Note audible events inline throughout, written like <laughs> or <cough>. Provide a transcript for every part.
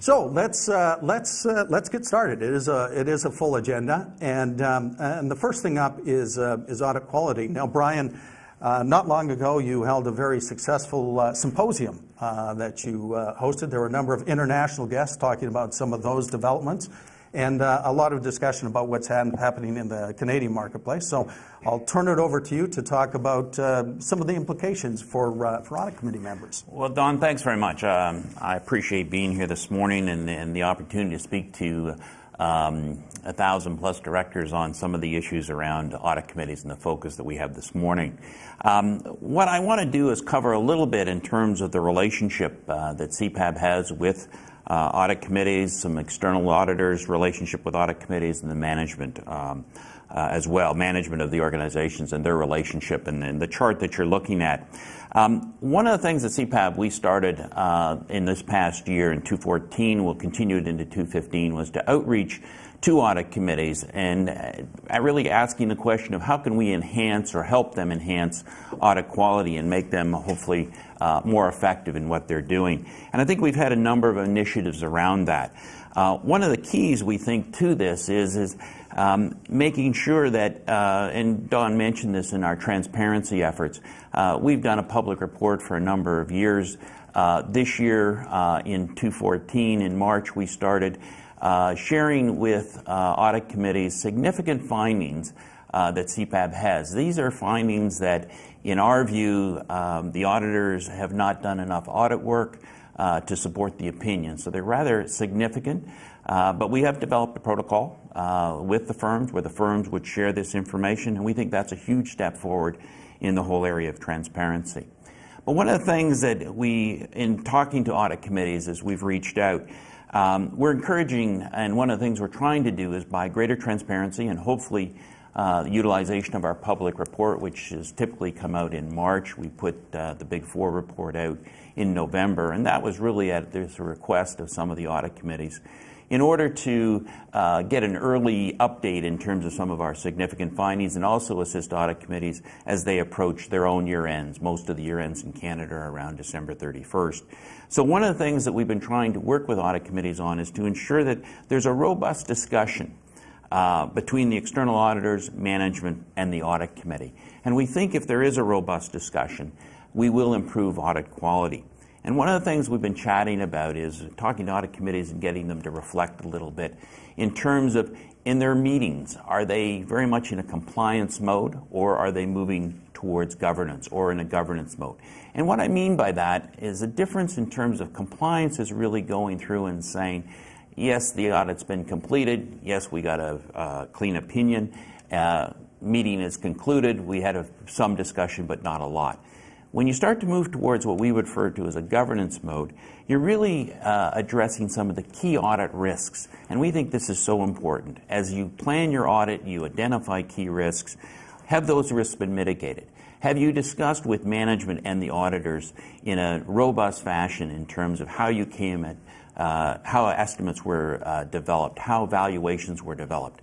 So let's uh, let's uh, let's get started. It is a it is a full agenda, and um, and the first thing up is uh, is audit quality. Now, Brian, uh, not long ago you held a very successful uh, symposium uh, that you hosted. There were a number of international guests talking about some of those developments and uh, a lot of discussion about what's happening in the Canadian marketplace. So I'll turn it over to you to talk about uh, some of the implications for, uh, for audit committee members. Well, Don, thanks very much. Um, I appreciate being here this morning and, and the opportunity to speak to um, a thousand plus directors on some of the issues around audit committees and the focus that we have this morning. Um, what I want to do is cover a little bit in terms of the relationship uh, that CPAB has with uh, audit committees, some external auditors, relationship with audit committees, and the management um, uh, as well, management of the organizations and their relationship. And, and the chart that you're looking at. Um, one of the things at CPAB we started uh, in this past year in 2014, we'll continue it into 2015, was to outreach to audit committees and uh, really asking the question of how can we enhance or help them enhance audit quality and make them hopefully uh, more effective in what they're doing. And I think we've had a number of initiatives around that. Uh, one of the keys we think to this is, is um, making sure that, uh, and Don mentioned this in our transparency efforts, uh, we've done a public report for a number of years. Uh, this year, uh, in 2014, in March, we started sharing with audit committees significant findings uh, that CPAB has. These are findings that, in our view, um, the auditors have not done enough audit work uh, to support the opinion. So they're rather significant. Uh, but we have developed a protocol uh, with the firms where the firms would share this information, and we think that's a huge step forward in the whole area of transparency. But one of the things that we, in talking to audit committees as we've reached out, um, we're encouraging, and one of the things we're trying to do is by greater transparency and hopefully utilization of our public report, which has typically come out in March. We put uh, the Big Four report out in November, and that was really at the request of some of the audit committees in order to uh, get an early update in terms of some of our significant findings and also assist audit committees as they approach their own year ends. Most of the year ends in Canada are around December 31st. So one of the things that we've been trying to work with audit committees on is to ensure that there's a robust discussion uh, between the external auditors, management, and the audit committee. And we think if there is a robust discussion, we will improve audit quality. And one of the things we've been chatting about is talking to audit committees and getting them to reflect a little bit in terms of in their meetings, are they very much in a compliance mode or are they moving towards governance or in a governance mode? And what I mean by that is a difference in terms of compliance is really going through and saying, yes, the audit's been completed. Yes, we got a clean opinion. Uh, meeting is concluded. We had a, some discussion, but not a lot. When you start to move towards what we refer to as a governance mode, you're really uh, addressing some of the key audit risks. And we think this is so important. As you plan your audit, you identify key risks. Have those risks been mitigated? Have you discussed with management and the auditors in a robust fashion in terms of how you came at how estimates were uh, developed, how valuations were developed.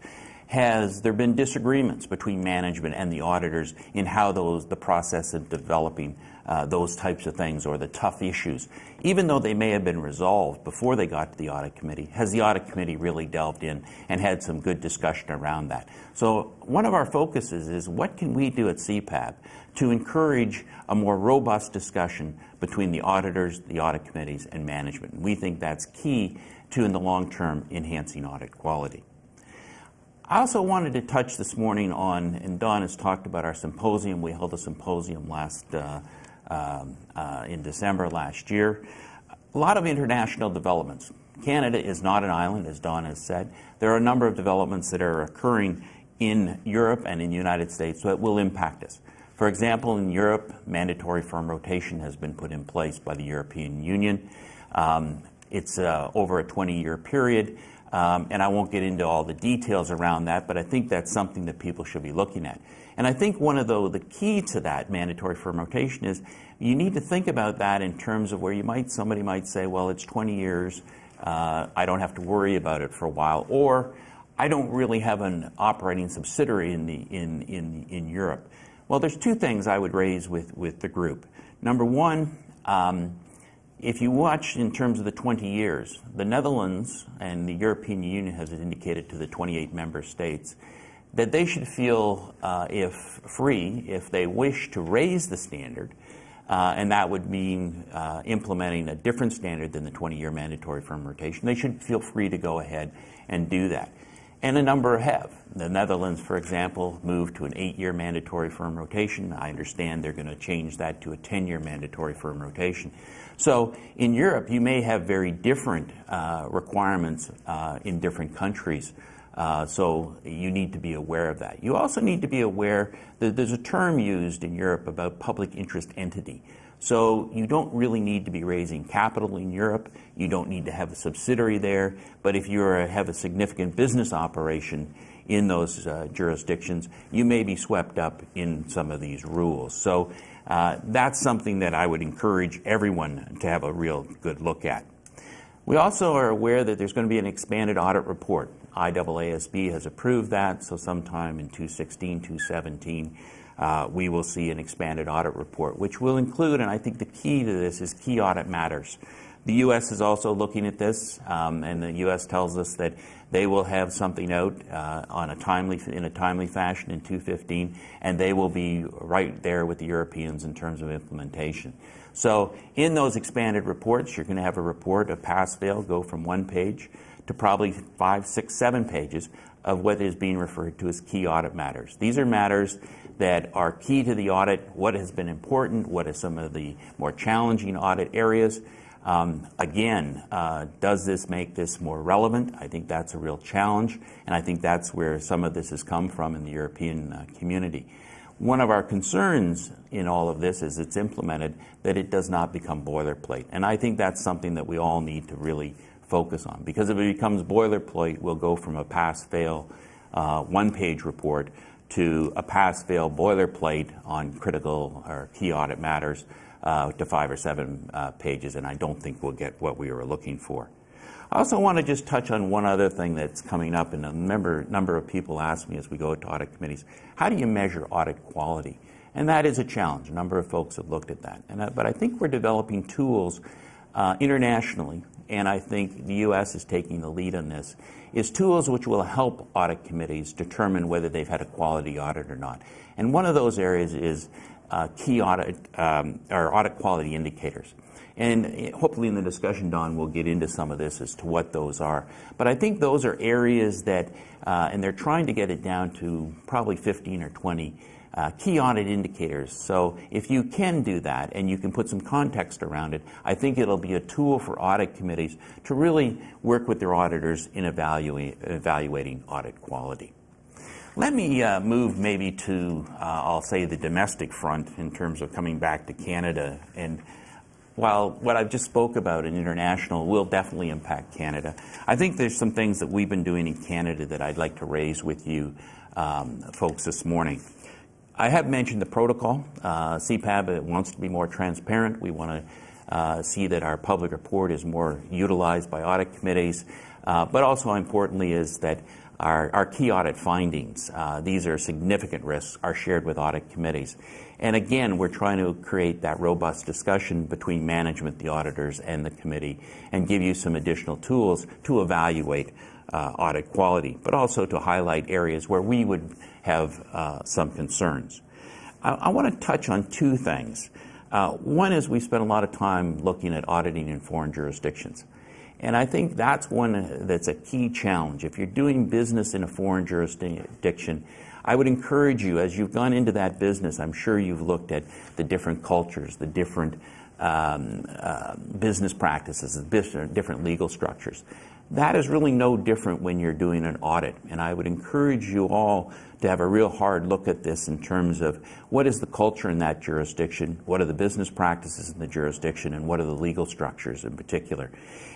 Has there been disagreements between management and the auditors in how those the process of developing uh, those types of things or the tough issues, even though they may have been resolved before they got to the audit committee? Has the audit committee really delved in and had some good discussion around that? So one of our focuses is what can we do at CPAB to encourage a more robust discussion between the auditors, the audit committees, and management. And We think that's key to, in the long term, enhancing audit quality. I also wanted to touch this morning on, and Don has talked about our symposium. We held a symposium last uh, in December last year. A lot of international developments. Canada is not an island, as Don has said. There are a number of developments that are occurring in Europe and in the United States that will impact us. For example, in Europe, mandatory firm rotation has been put in place by the European Union. Um, it's uh, over a 20-year period, um, and I won't get into all the details around that, but I think that's something that people should be looking at. And I think one of the, the key to that mandatory firm rotation is you need to think about that in terms of where you might somebody might say, well, it's 20 years, uh, I don't have to worry about it for a while, or I don't really have an operating subsidiary in, the, in, in, in Europe. Well, there's two things I would raise with, with the group. Number one, um, if you watch in terms of the 20 years, the Netherlands and the European Union has indicated to the 28 member states that they should feel uh, if free if they wish to raise the standard, uh, and that would mean uh, implementing a different standard than the 20-year mandatory firm rotation. They should feel free to go ahead and do that. And a number have. The Netherlands, for example, moved to an eight-year mandatory firm rotation. I understand they're going to change that to a 10-year mandatory firm rotation. So in Europe, you may have very different uh, requirements uh, in different countries. Uh, so you need to be aware of that. You also need to be aware that there's a term used in Europe about public interest entity. So you don't really need to be raising capital in Europe. You don't need to have a subsidiary there. But if you have a significant business operation in those uh, jurisdictions, you may be swept up in some of these rules. So uh, that's something that I would encourage everyone to have a real good look at. We also are aware that there's going to be an expanded audit report. IAASB has approved that, so sometime in 2016, 2017, uh, we will see an expanded audit report, which will include, and I think the key to this is key audit matters. The U.S. is also looking at this, um, and the U.S. tells us that they will have something out uh, on a timely, in a timely fashion in 2015, and they will be right there with the Europeans in terms of implementation. So, in those expanded reports, you're going to have a report of pass-fail go from one page to probably five, six, seven pages of what is being referred to as key audit matters. These are matters that are key to the audit, what has been important, what are some of the more challenging audit areas. Um, again, uh, does this make this more relevant? I think that's a real challenge, and I think that's where some of this has come from in the European uh, community. One of our concerns in all of this is it's implemented that it does not become boilerplate, and I think that's something that we all need to really focus on. Because if it becomes boilerplate, we'll go from a pass-fail uh, one-page report to a pass-fail boilerplate on critical or key audit matters uh, to five or seven uh, pages, and I don't think we'll get what we were looking for. I also want to just touch on one other thing that's coming up, and a number, number of people ask me as we go to audit committees, how do you measure audit quality? And that is a challenge. A number of folks have looked at that. And, uh, but I think we're developing tools uh, internationally and I think the U.S. is taking the lead on this, is tools which will help audit committees determine whether they've had a quality audit or not. And one of those areas is uh, key audit um, or audit quality indicators. And hopefully in the discussion, Don, we'll get into some of this as to what those are. But I think those are areas that, uh, and they're trying to get it down to probably 15 or 20 uh, key audit indicators. So if you can do that and you can put some context around it, I think it'll be a tool for audit committees to really work with their auditors in evaluate, evaluating audit quality. Let me uh, move maybe to, uh, I'll say, the domestic front in terms of coming back to Canada. And while what I've just spoke about in international will definitely impact Canada, I think there's some things that we've been doing in Canada that I'd like to raise with you um, folks this morning. I have mentioned the protocol. Uh, CPAB wants to be more transparent. We want to uh, see that our public report is more utilized by audit committees. Uh, but also importantly is that our, our key audit findings, uh, these are significant risks, are shared with audit committees. And again, we're trying to create that robust discussion between management, the auditors, and the committee, and give you some additional tools to evaluate uh, audit quality, but also to highlight areas where we would have uh, some concerns. I, I want to touch on two things. Uh, one is we spent a lot of time looking at auditing in foreign jurisdictions. And I think that's one that's a key challenge. If you're doing business in a foreign jurisdiction, I would encourage you, as you've gone into that business, I'm sure you've looked at the different cultures, the different um, uh, business practices, different legal structures. That is really no different when you're doing an audit. And I would encourage you all to have a real hard look at this in terms of what is the culture in that jurisdiction, what are the business practices in the jurisdiction, and what are the legal structures in particular.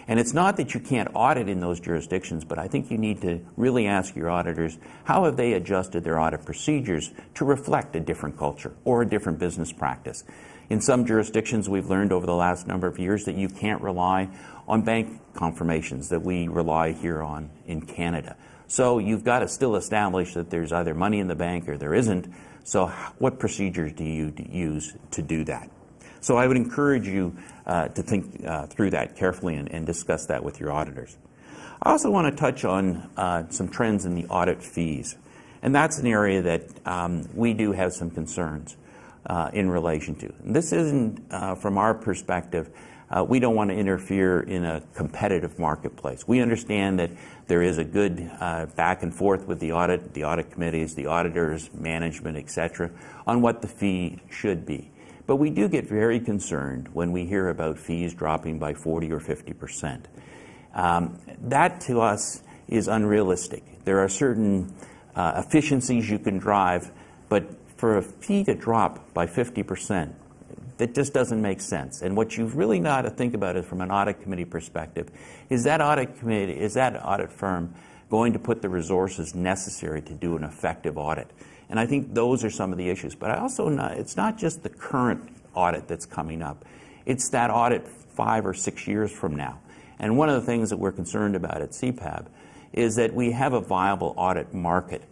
And it's not that you can't audit in those jurisdictions, but I think you need to really ask your auditors how have they adjusted their audit procedures to reflect a different culture or a different business practice. In some jurisdictions, we've learned over the last number of years that you can't rely on bank confirmations that we rely here on in Canada. So you've got to still establish that there's either money in the bank or there isn't. So what procedures do you use to do that? So I would encourage you uh, to think uh, through that carefully and, and, discuss that with your auditors. I also want to touch on uh, some trends in the audit fees. And that's an area that um, we do have some concerns uh, in relation to. And this isn't, uh, from our perspective, uh, we don't want to interfere in a competitive marketplace. We understand that there is a good uh, back and forth with the audit, the audit committees, the auditors, management, etc., on what the fee should be. But we do get very concerned when we hear about fees dropping by 40 or 50 percent. Um, that to us is unrealistic. There are certain uh, efficiencies you can drive, but for a fee to drop by 50 percent, that just doesn't make sense. And what you've really got to think about is from an audit committee perspective is that audit committee, is that audit firm going to put the resources necessary to do an effective audit? And I think those are some of the issues. But I also not, it's not just the current audit that's coming up. It's that audit five or six years from now. And one of the things that we're concerned about at CPAB is that we have a viable audit market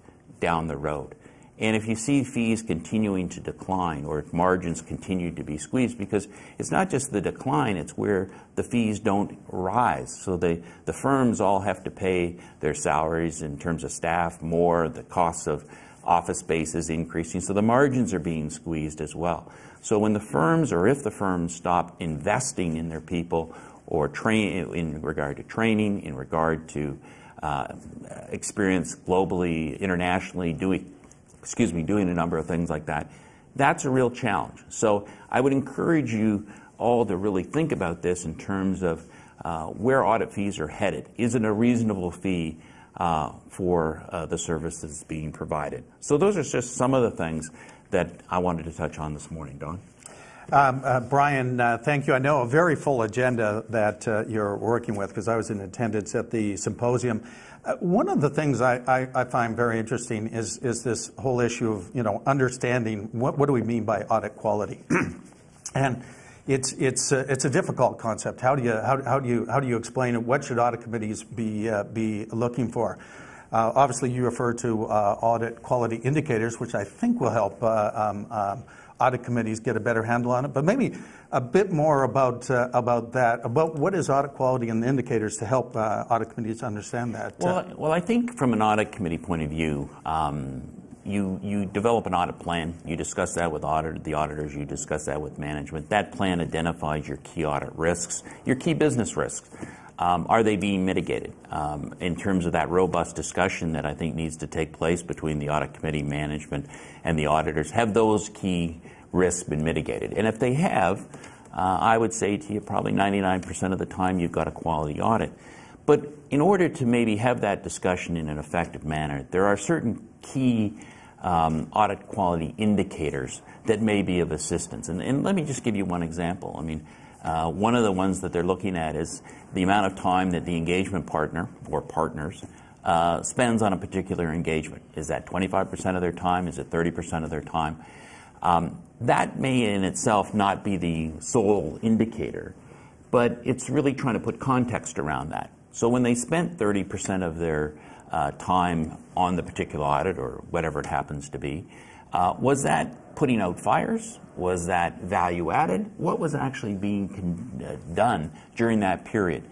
down the road. And if you see fees continuing to decline or if margins continue to be squeezed, because it's not just the decline, it's where the fees don't rise. So the, the firms all have to pay their salaries in terms of staff more, the costs of office space is increasing, so the margins are being squeezed as well. So when the firms or if the firms stop investing in their people or train in regard to training, in regard to uh, experience globally, internationally, doing excuse me, doing a number of things like that. That's a real challenge. So I would encourage you all to really think about this in terms of uh, where audit fees are headed. Is it a reasonable fee uh, for uh, the service that's being provided? So those are just some of the things that I wanted to touch on this morning. Don? Um, uh, Brian, uh, thank you. I know a very full agenda that uh, you're working with because I was in attendance at the symposium. Uh, one of the things I, I, I, find very interesting is, is this whole issue of you know understanding what, what do we mean by audit quality, <clears throat> and it's it's uh, it's a difficult concept. How do you how, how do you how do you explain it? What should audit committees be uh, be looking for? Uh, obviously, you refer to uh, audit quality indicators, which I think will help uh, um, um, audit committees get a better handle on it. But maybe a bit more about uh, about that, about what is audit quality and the indicators to help uh, audit committees understand that. Uh. Well, well, I think from an audit committee point of view, um, you you develop an audit plan. You discuss that with audit, the auditors. You discuss that with management. That plan identifies your key audit risks, your key business risks. Um, are they being mitigated um, in terms of that robust discussion that I think needs to take place between the audit committee, management, and the auditors? Have those key risks been mitigated? And if they have, uh, I would say to you probably 99% of the time you've got a quality audit. But in order to maybe have that discussion in an effective manner, there are certain key um, audit quality indicators that may be of assistance. And, and let me just give you one example. I mean, uh, one of the ones that they're looking at is the amount of time that the engagement partner or partners uh, spends on a particular engagement. Is that 25% of their time? Is it 30% of their time? Um, that may in itself not be the sole indicator, but it's really trying to put context around that. So when they spent 30% of their uh, time on the particular audit or whatever it happens to be, was that putting out fires? Was that value added? What was actually being uh, done during that period?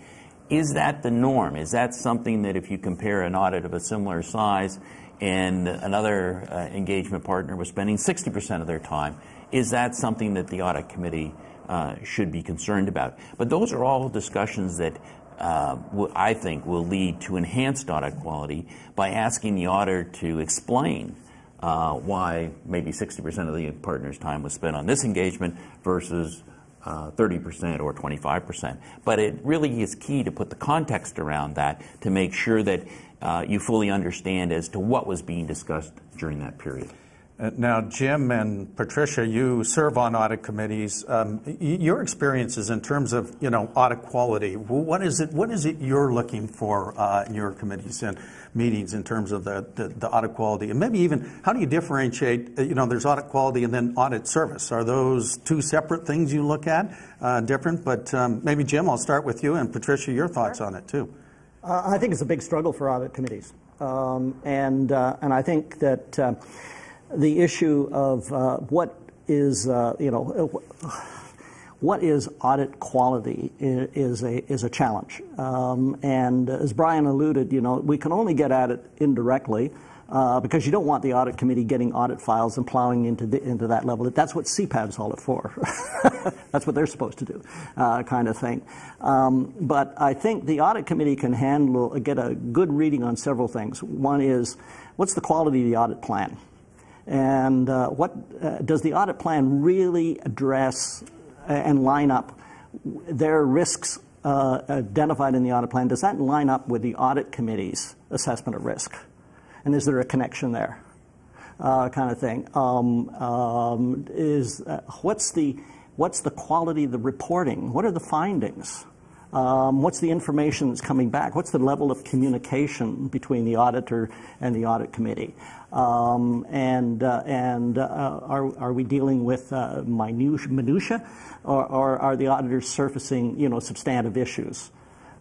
Is that the norm? Is that something that if you compare an audit of a similar size and another uh, engagement partner was spending 60% of their time, is that something that the audit committee uh, should be concerned about? But those are all discussions that uh, I think will lead to enhanced audit quality by asking the auditor to explain uh, why maybe 60% of the partner's time was spent on this engagement versus uh, 30% or 25%. But it really is key to put the context around that to make sure that uh, you fully understand as to what was being discussed during that period. Uh, now, Jim and Patricia, you serve on audit committees. Um, your experiences in terms of you know audit quality. What is it? What is it you're looking for uh, in your committees and meetings in terms of the, the, the, audit quality, and maybe even how do you differentiate? Uh, you know, there's audit quality and then audit service. Are those two separate things you look at? Uh, different, but um, maybe Jim, I'll start with you, and Patricia, your thoughts sure. on it too. Uh, I think it's a big struggle for audit committees, um, and and I think that the issue of uh, what is, uh, you know, what is audit quality is a, is a challenge. Um, and as Brian alluded, you know, we can only get at it indirectly uh, because you don't want the audit committee getting audit files and plowing into, the, into that level. That's what CPAB's all it for. <laughs> That's what they're supposed to do, uh, kind of thing. Um, but I think the audit committee can handle, get a good reading on several things. One is, what's the quality of the audit plan? And uh, what uh, does the audit plan really address and line up their risks uh, identified in the audit plan? Does that line up with the audit committee's assessment of risk? and is there a connection there? Uh, kind of thing. Um, um, is uh, what's the what's the quality of the reporting? What are the findings? Um, what's the information that's coming back? What's the level of communication between the auditor and the audit committee? Um, and uh, and uh, are, are we dealing with uh, minutia, minutia or, or, are the auditors surfacing you know substantive issues?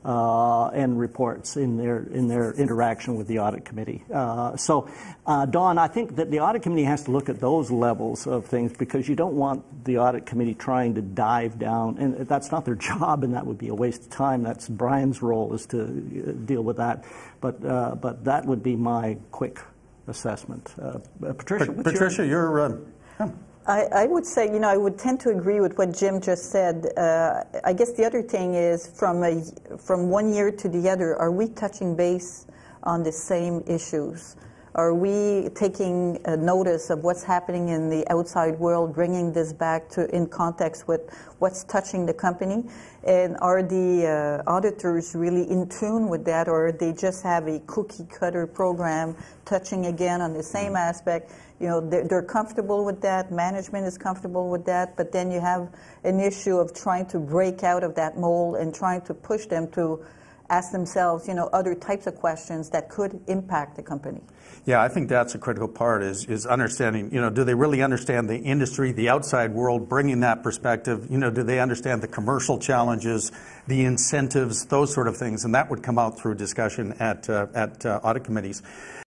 Uh, and reports in their in their interaction with the audit committee. Uh, so, uh, Don, I think that the audit committee has to look at those levels of things because you don't want the audit committee trying to dive down, and that's not their <laughs> job, and that would be a waste of time. That's Brian's role is to uh, deal with that. But uh, but that would be my quick assessment. Uh, Patricia, Patricia, your, you're. Yeah. I, I, would say, you know, I would tend to agree with what Jim just said. Uh, I guess the other thing is from a, from one year to the other, are we touching base on the same issues? Are we taking notice of what's happening in the outside world, bringing this back to in context with what's touching the company? And are the uh, auditors really in tune with that, or they just have a cookie cutter program touching again on the same mm-hmm. aspect? You know, they're, they're comfortable with that. Management is comfortable with that. But then you have an issue of trying to break out of that mold and trying to push them to ask themselves, you know, other types of questions that could impact the company. Yeah, I think that's a critical part is, is understanding, you know, do they really understand the industry, the outside world, bringing that perspective? You know, do they understand the commercial challenges, the incentives, those sort of things? And that would come out through discussion at, uh, at uh, audit committees.